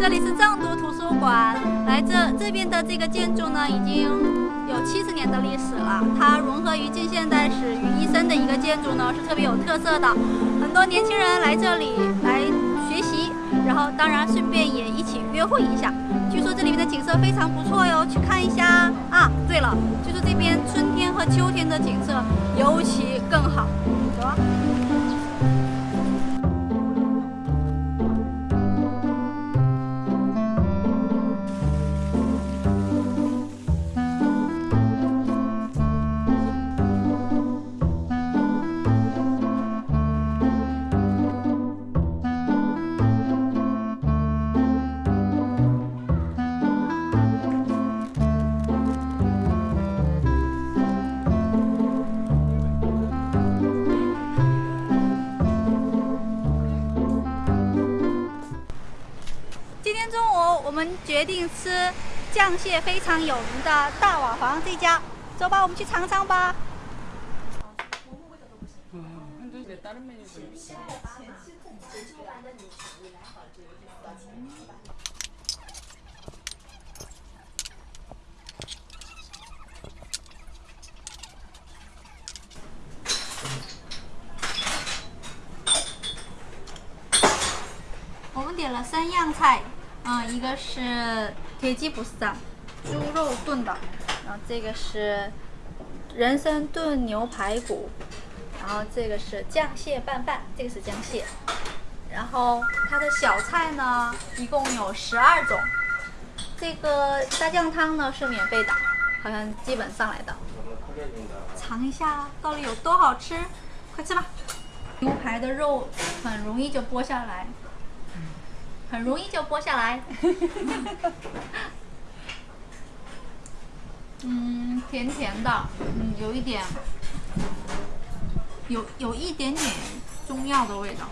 这里是藏都图书馆，来这这边的这个建筑呢，已经有七十年的历史了。它融合于近现代史于一身的一个建筑呢，是特别有特色的。很多年轻人来这里来学习，然后当然顺便也一起约会一下。据说这里面的景色非常不错哟，去看一下啊！对了，据说这边春天和秋天的景色尤其更好。走！中午，我们决定吃酱蟹非常有名的大瓦房这家，走吧，我们去尝尝吧。我们点了三样菜。嗯，一个是铁鸡不散，猪肉炖的，然后这个是人参炖牛排骨，然后这个是酱蟹拌饭，这个是酱蟹，然后它的小菜呢一共有十二种，这个大酱汤呢是免费的，好像基本上来的，尝一下到底有多好吃，快吃吧！牛排的肉很容易就剥下来，很容易就剥下来。嗯，甜甜的，嗯，有一点，有有一点点中药的味道。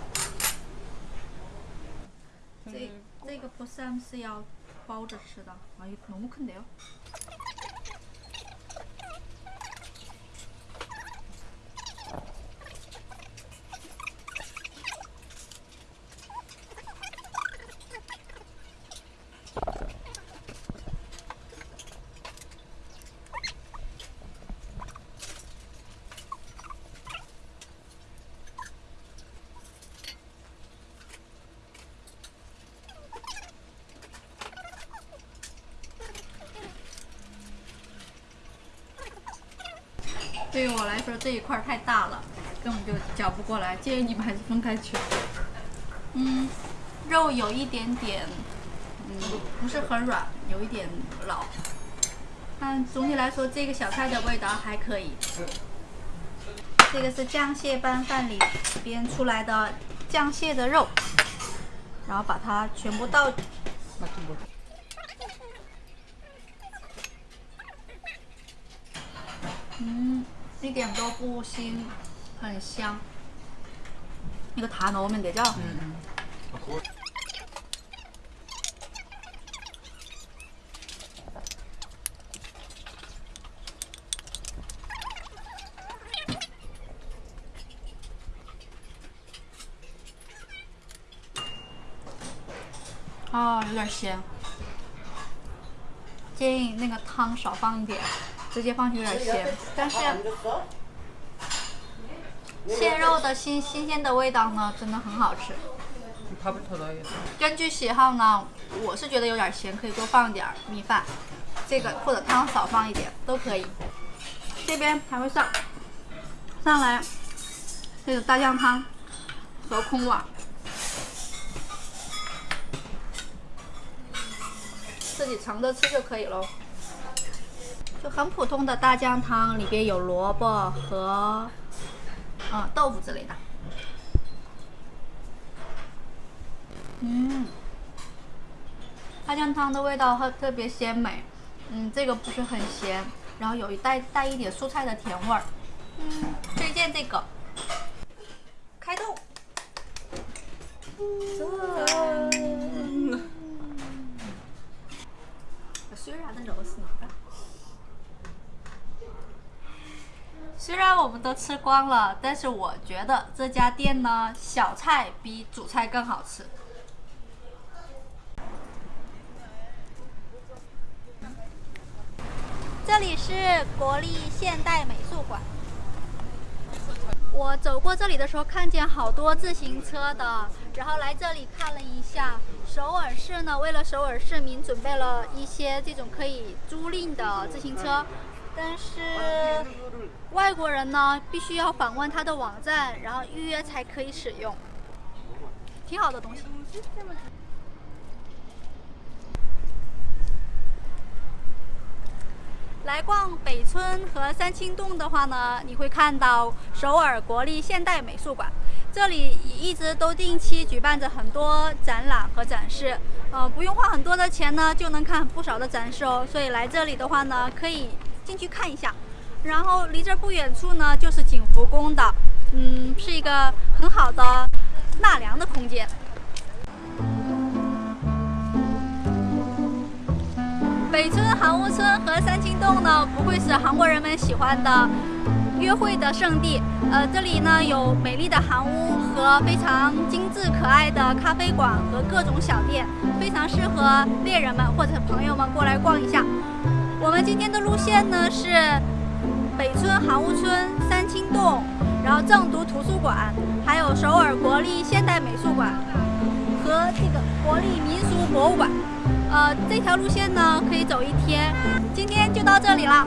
这这个 b o s a m 是要包着吃的，啊，너무큰데요？ 对于我来说这一块太大了，根本就搅不过来，建议你们还是分开吃。嗯，肉有一点点，嗯，不是很软，有一点老，但总体来说这个小菜的味道还可以。这个是酱蟹拌饭里边出来的酱蟹的肉，然后把它全部倒，嗯。一点都不腥，很香。이거다넣으면되죠？ 음, 음. 아, 有点咸。建议那个汤少放一点， 直接放就有点咸但是蟹肉的新新鲜的味道呢真的很好吃根据喜好呢我是觉得有点咸可以多放点米饭这个或者汤少放一点都可以。这边还会上上来这个大酱汤和空碗自己盛着吃就可以喽就很普通的大酱汤，里边有萝卜和嗯豆腐之类的。嗯，大酱汤的味道特特别鲜美，嗯，这个不是很咸，然后有一带带一点蔬菜的甜味儿，嗯，推荐这个。开动然的柔是哪个？虽然我们都吃光了，但是我觉得这家店呢，小菜比主菜更好吃。这里是国立现代美术馆。我走过这里的时候，看见好多自行车的，然后来这里看了一下。首尔市呢，为了首尔市民准备了一些这种可以租赁的自行车，但是外国人呢，必须要访问他的网站，然后预约才可以使用。挺好的东西。来逛北村和三清洞的话呢，你会看到首尔国立现代美术馆，这里一直都定期举办着很多展览和展示，呃，不用花很多的钱呢，就能看不少的展示哦。所以来这里的话呢，可以进去看一下。然后离这不远处呢，就是景福宫的，嗯，是一个很好的纳凉的空间。北村韩屋村和三清洞呢，不愧是韩国人们喜欢的约会的圣地。呃，这里呢有美丽的韩屋和非常精致可爱的咖啡馆和各种小店，非常适合恋人们或者朋友们过来逛一下。我们今天的路线呢是北村韩屋村、三清洞，然后正读图书馆，还有首尔国立现代美术馆和这个国立民俗博物馆。呃，这条路线呢可以走一天，今天就到这里了，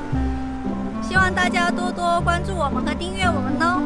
希望大家多多关注我们和订阅我们哦。